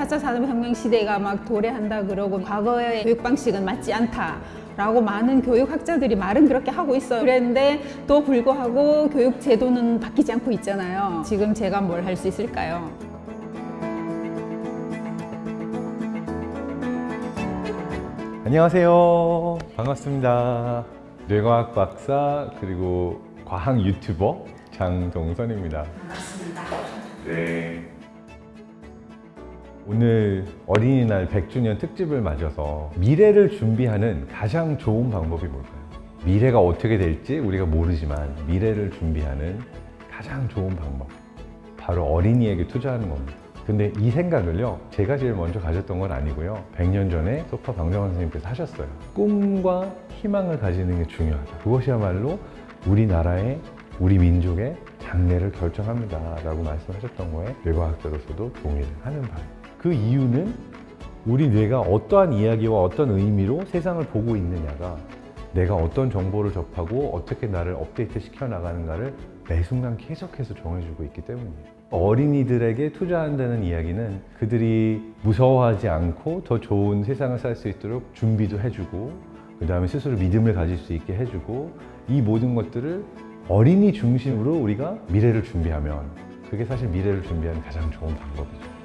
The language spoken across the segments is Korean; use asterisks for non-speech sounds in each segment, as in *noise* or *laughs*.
4차 산업혁명 시대가 막 도래한다 그러고 과거의 교육 방식은 맞지 않다. 라고 많은 교육학자들이 말은 그렇게 하고 있어요. 그랬는데 또 불구하고 교육 제도는 바뀌지 않고 있잖아요. 지금 제가 뭘 할 수 있을까요? 안녕하세요. 반갑습니다. 뇌과학 박사 그리고 과학 유튜버 장동선입니다. 반갑습니다. 네. 오늘 어린이날 100주년 특집을 맞아서 미래를 준비하는 가장 좋은 방법이 뭘까요? 미래가 어떻게 될지 우리가 모르지만 미래를 준비하는 가장 좋은 방법. 바로 어린이에게 투자하는 겁니다. 근데 이 생각을요 제가 제일 먼저 가졌던 건 아니고요. 100년 전에 소파 방정환 선생님께서 하셨어요. 꿈과 희망을 가지는 게 중요하다. 그것이야말로 우리나라의 우리 민족의 장래를 결정합니다 라고 말씀하셨던 거에 뇌과학자로서도 동의를 하는 바예요 그 이유는 우리 뇌가 어떠한 이야기와 어떤 의미로 세상을 보고 있느냐가 내가 어떤 정보를 접하고 어떻게 나를 업데이트 시켜 나가는가를 매 순간 계속해서 정해주고 있기 때문이에요. 어린이들에게 투자한다는 이야기는 그들이 무서워하지 않고 더 좋은 세상을 살 수 있도록 준비도 해주고 그 다음에 스스로 믿음을 가질 수 있게 해주고 이 모든 것들을 어린이 중심으로 우리가 미래를 준비하면 그게 사실 미래를 준비하는 가장 좋은 방법이죠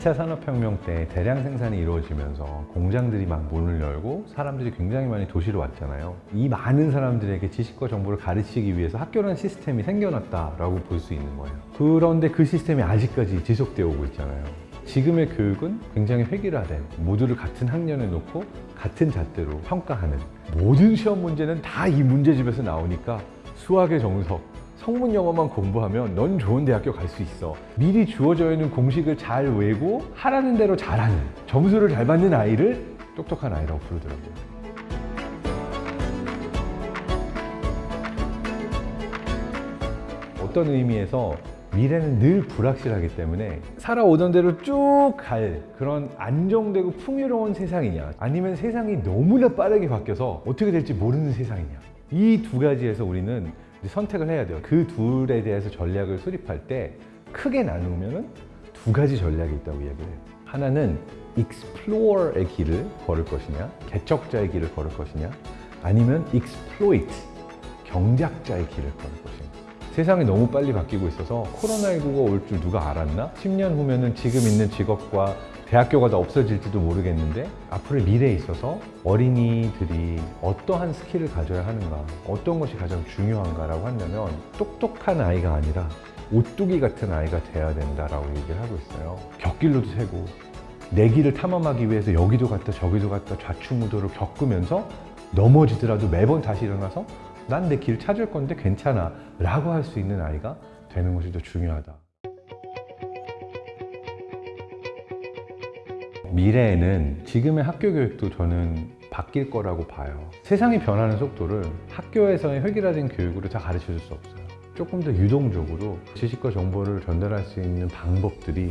2차 산업혁명 때 대량 생산이 이루어지면서 공장들이 막 문을 열고 사람들이 굉장히 많이 도시로 왔잖아요. 이 많은 사람들에게 지식과 정보를 가르치기 위해서 학교라는 시스템이 생겨났다라고 볼 수 있는 거예요. 그런데 그 시스템이 아직까지 지속되어 오고 있잖아요. 지금의 교육은 굉장히 획일화된 모두를 같은 학년에 놓고 같은 잣대로 평가하는 모든 시험 문제는 다 이 문제집에서 나오니까 수학의 정석, 성문 영어만 공부하면 넌 좋은 대학교 갈 수 있어. 미리 주어져 있는 공식을 잘 외고 하라는 대로 잘하는 점수를 잘 받는 아이를 똑똑한 아이라고 부르더라고요. 어떤 의미에서 미래는 늘 불확실하기 때문에 살아오던 대로 쭉 갈 그런 안정되고 풍요로운 세상이냐 아니면 세상이 너무나 빠르게 바뀌어서 어떻게 될지 모르는 세상이냐 이 두 가지에서 우리는 선택을 해야 돼요. 그 둘에 대해서 전략을 수립할 때 크게 나누면 두 가지 전략이 있다고 이야기를 해요. 하나는 explore의 길을 걸을 것이냐 개척자의 길을 걸을 것이냐 아니면 exploit 경작자의 길을 걸을 것이냐 세상이 너무 빨리 바뀌고 있어서 코로나19가 올 줄 누가 알았나? 10년 후면은 지금 있는 직업과 대학교가 다 없어질지도 모르겠는데 앞으로의 미래에 있어서 어린이들이 어떠한 스킬을 가져야 하는가 어떤 것이 가장 중요한가라고 한다면 똑똑한 아이가 아니라 오뚜기 같은 아이가 돼야 된다라고 얘기를 하고 있어요 곁길로도 새고 내 길을 탐험하기 위해서 여기도 갔다 저기도 갔다 좌충우돌을 겪으면서 넘어지더라도 매번 다시 일어나서 난 내 길 찾을 건데 괜찮아 라고 할 수 있는 아이가 되는 것이 더 중요하다. 미래에는 지금의 학교 교육도 저는 바뀔 거라고 봐요. 세상이 변하는 속도를 학교에서의 획일화된 교육으로 다 가르쳐 줄 수 없어요. 조금 더 유동적으로 지식과 정보를 전달할 수 있는 방법들이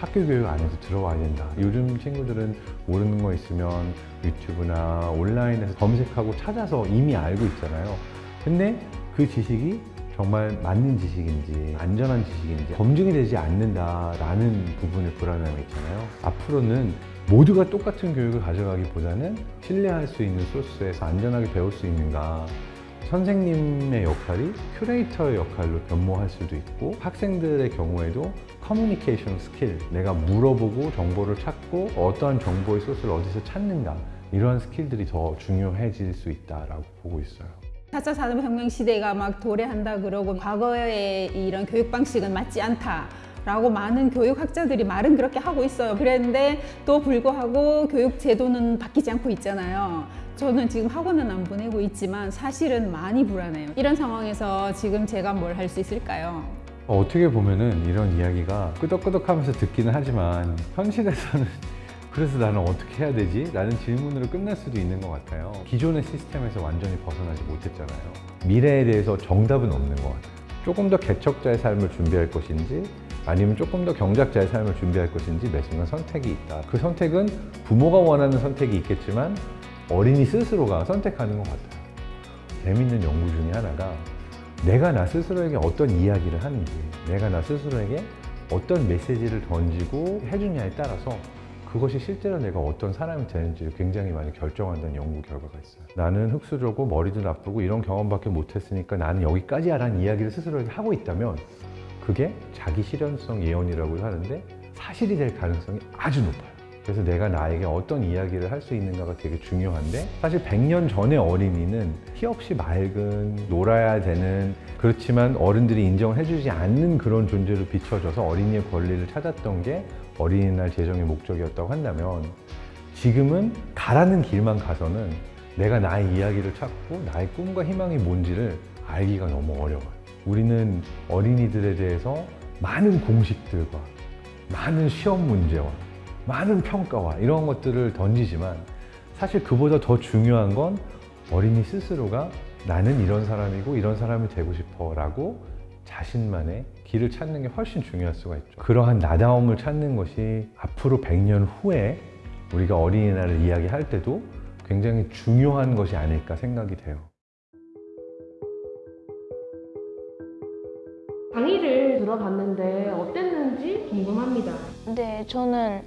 학교 교육 안에서 들어와야 된다. 요즘 친구들은 모르는 거 있으면 유튜브나 온라인에서 검색하고 찾아서 이미 알고 있잖아요. 근데 그 지식이 정말 맞는 지식인지 안전한 지식인지 검증이 되지 않는다라는 부분에 불안함이 있잖아요. 앞으로는 모두가 똑같은 교육을 가져가기보다는 신뢰할 수 있는 소스에서 안전하게 배울 수 있는가 선생님의 역할이 큐레이터의 역할로 변모할 수도 있고 학생들의 경우에도 커뮤니케이션 스킬 내가 물어보고 정보를 찾고 어떠한 정보의 소스를 어디서 찾는가 이러한 스킬들이 더 중요해질 수 있다고 보고 있어요 4차 산업혁명 시대가 막 도래한다 그러고 과거의 이런 교육 방식은 맞지 않다. 라고 많은 교육학자들이 말은 그렇게 하고 있어요. 그런데도 불구하고 교육 제도는 바뀌지 않고 있잖아요. 저는 지금 학원은 안 보내고 있지만 사실은 많이 불안해요. 이런 상황에서 지금 제가 뭘 할 수 있을까요? 어떻게 보면은 이런 이야기가 끄덕끄덕 하면서 듣기는 하지만 현실에서는 *laughs* 그래서 나는 어떻게 해야 되지? 라는 질문으로 끝날 수도 있는 것 같아요 기존의 시스템에서 완전히 벗어나지 못했잖아요 미래에 대해서 정답은 없는 것 같아요 조금 더 개척자의 삶을 준비할 것인지 아니면 조금 더 경작자의 삶을 준비할 것인지 매 순간 선택이 있다 그 선택은 부모가 원하는 선택이 있겠지만 어린이 스스로가 선택하는 것 같아요 재밌는 연구 중에 하나가 내가 나 스스로에게 어떤 이야기를 하는지, 내가 나 스스로에게 어떤 메시지를 던지고 해주냐에 따라서 그것이 실제로 내가 어떤 사람이 되는지를 굉장히 많이 결정한다는 연구 결과가 있어요. 나는 흙수저고 머리도 나쁘고 이런 경험밖에 못했으니까 나는 여기까지야 라는 이야기를 스스로에게 하고 있다면 그게 자기 실현성 예언이라고 하는데 사실이 될 가능성이 아주 높아요. 그래서 내가 나에게 어떤 이야기를 할 수 있는가가 되게 중요한데 사실 100년 전의 어린이는 희없이 맑은 놀아야 되는 그렇지만 어른들이 인정을 해주지 않는 그런 존재로 비춰져서 어린이의 권리를 찾았던 게 어린이날 제정의 목적이었다고 한다면 지금은 가라는 길만 가서는 내가 나의 이야기를 찾고 나의 꿈과 희망이 뭔지를 알기가 너무 어려워요. 우리는 어린이들에 대해서 많은 공식들과 많은 시험 문제와 많은 평가와 이런 것들을 던지지만 사실 그보다 더 중요한 건 어린이 스스로가 나는 이런 사람이고 이런 사람이 되고 싶어 라고 자신만의 길을 찾는 게 훨씬 중요할 수가 있죠. 그러한 나다움을 찾는 것이 앞으로 100년 후에 우리가 어린이날을 이야기할 때도 굉장히 중요한 것이 아닐까 생각이 돼요. 강의를 들어봤는데 어땠는지 궁금합니다. 네, 저는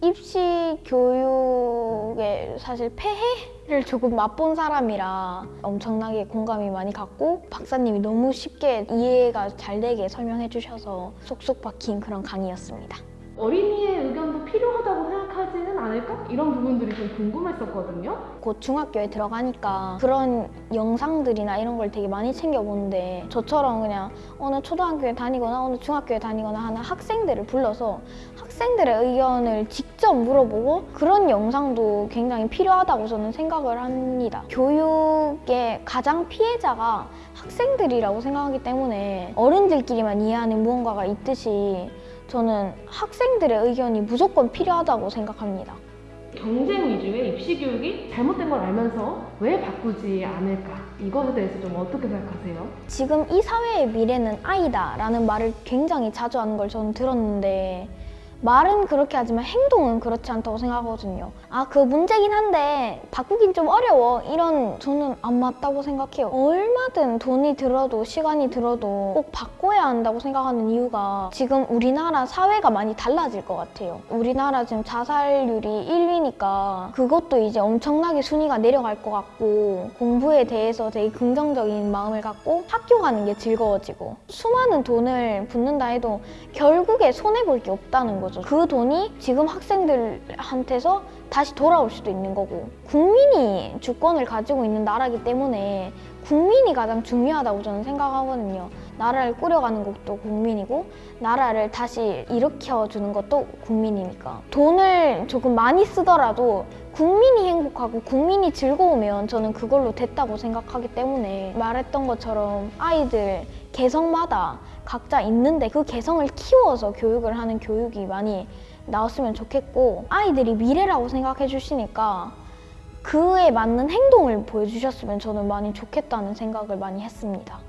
입시 교육에 사실 폐해를 조금 맛본 사람이라 엄청나게 공감이 많이 갔고 박사님이 너무 쉽게 이해가 잘 되게 설명해 주셔서 쏙쏙 박힌 그런 강의였습니다. 어린이의 의견도 필요하다고 생각 하지는 않을까? 이런 부분들이 좀 궁금했었거든요. 곧 중학교에 들어가니까 그런 영상들이나 이런 걸 되게 많이 챙겨보는데 저처럼 그냥 어느 초등학교에 다니거나 어느 중학교에 다니거나 하는 학생들을 불러서 학생들의 의견을 직접 물어보고 그런 영상도 굉장히 필요하다고 저는 생각을 합니다. 교육의 가장 피해자가 학생들이라고 생각하기 때문에 어른들끼리만 이해하는 무언가가 있듯이 저는 학생들의 의견이 무조건 필요하다고 생각합니다. 경쟁 위주의 입시 교육이 잘못된 걸 알면서 왜 바꾸지 않을까? 이것에 대해서 좀 어떻게 생각하세요? 지금 이 사회의 미래는 아이다 라는 말을 굉장히 자주 하는 걸 저는 들었는데 말은 그렇게 하지만 행동은 그렇지 않다고 생각하거든요. 아, 그 문제긴 한데 바꾸긴 좀 어려워. 이런 저는 안 맞다고 생각해요. 얼마든 돈이 들어도 시간이 들어도 꼭 바꿔야 한다고 생각하는 이유가 지금 우리나라 사회가 많이 달라질 것 같아요. 우리나라 지금 자살률이 1위니까 그것도 이제 엄청나게 순위가 내려갈 것 같고 공부에 대해서 되게 긍정적인 마음을 갖고 학교 가는 게 즐거워지고 수많은 돈을 붓는다 해도 결국에 손해볼 게 없다는 거 죠. 그 돈이 지금 학생들한테서 다시 돌아올 수도 있는 거고 국민이 주권을 가지고 있는 나라기 때문에 국민이 가장 중요하다고 저는 생각하거든요. 나라를 꾸려가는 것도 국민이고 나라를 다시 일으켜주는 것도 국민이니까 돈을 조금 많이 쓰더라도 국민이 행복하고 국민이 즐거우면 저는 그걸로 됐다고 생각하기 때문에 말했던 것처럼 아이들 개성마다 각자 있는데 그 개성을 키워서 교육을 하는 교육이 많이 나왔으면 좋겠고 아이들이 미래라고 생각해 주시니까 그에 맞는 행동을 보여주셨으면 저는 많이 좋겠다는 생각을 많이 했습니다.